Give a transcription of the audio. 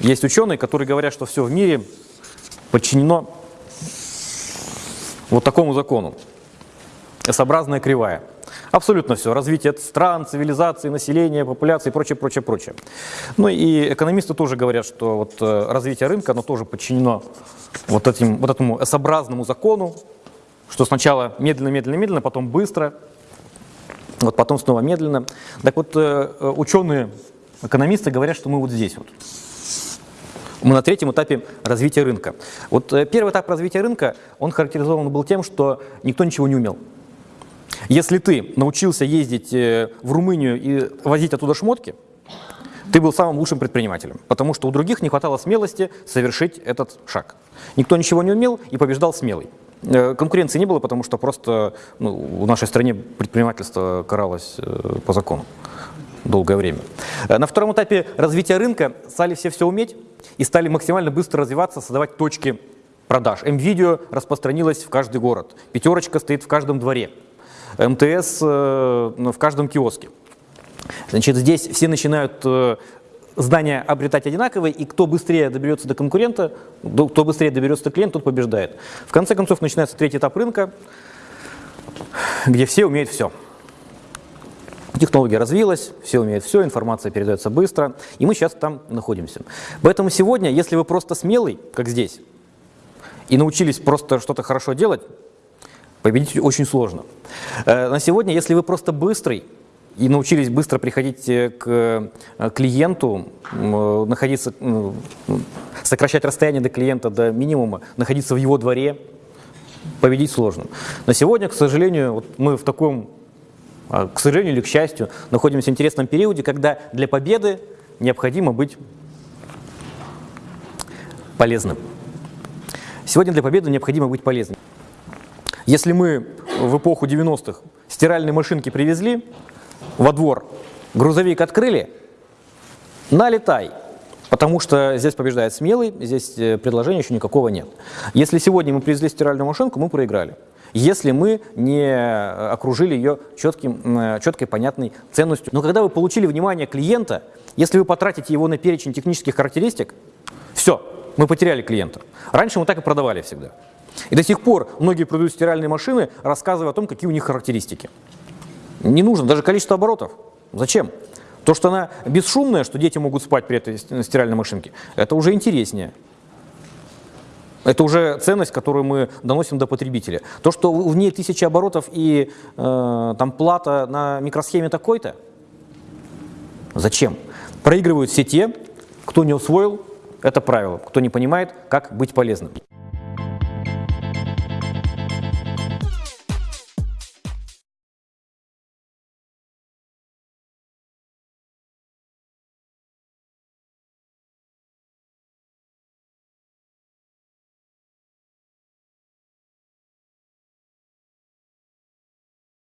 Есть ученые, которые говорят, что все в мире подчинено вот такому закону. S-образная кривая. Абсолютно все. Развитие стран, цивилизации, населения, популяции и прочее, прочее, прочее. Ну и экономисты тоже говорят, что вот э, развитие рынка, оно тоже подчинено вот, этим, вот этому S-образному закону, что сначала медленно, медленно, медленно, потом быстро, вот потом снова медленно. Так вот, э, э, ученые, экономисты говорят, что мы вот здесь вот. Мы на третьем этапе развития рынка. Вот э, первый этап развития рынка, он характеризован был тем, что никто ничего не умел. Если ты научился ездить в Румынию и возить оттуда шмотки, ты был самым лучшим предпринимателем, потому что у других не хватало смелости совершить этот шаг. Никто ничего не умел и побеждал смелый. Э, конкуренции не было, потому что просто ну, в нашей стране предпринимательство каралось э, по закону долгое время. Э, на втором этапе развития рынка стали все все уметь и стали максимально быстро развиваться, создавать точки продаж. М-видео распространилось в каждый город. Пятерочка стоит в каждом дворе. МТС в каждом киоске. Значит, здесь все начинают здания обретать одинаковые, и кто быстрее доберется до конкурента, кто быстрее доберется до клиента, тот побеждает. В конце концов, начинается третий этап рынка, где все умеют все. Технология развилась, все умеют все, информация передается быстро, и мы сейчас там находимся. Поэтому сегодня, если вы просто смелый, как здесь, и научились просто что-то хорошо делать, победить очень сложно. Э, на сегодня, если вы просто быстрый, и научились быстро приходить э, к э, клиенту, находиться, сокращать расстояние до клиента до минимума, находиться в его дворе, победить сложно. На сегодня, к сожалению, вот мы в таком, к сожалению или к счастью, находимся в интересном периоде, когда для победы необходимо быть полезным. Сегодня для победы необходимо быть полезным. Если мы в эпоху 90-х стиральные машинки привезли, во двор, грузовик открыли, налетай, потому что здесь побеждает смелый, здесь э, предложения еще никакого нет. Если сегодня мы привезли стиральную машинку, мы проиграли. Если мы не окружили ее четким, четкой, понятной ценностью. Но когда вы получили внимание клиента, если вы потратите его на перечень технических характеристик, все, мы потеряли клиента. Раньше мы так и продавали всегда. И до сих пор многие продают стиральные машины, рассказывая о том, какие у них характеристики. Не нужно даже количество оборотов. Зачем? То, что она бесшумная, что дети могут спать при этой стиральной машинке, это уже интереснее. Это уже ценность, которую мы доносим до потребителя. То, что в ней тысячи оборотов и э, там плата на микросхеме такой-то, зачем? Проигрывают все те, кто не усвоил это правило, кто не понимает, как быть полезным.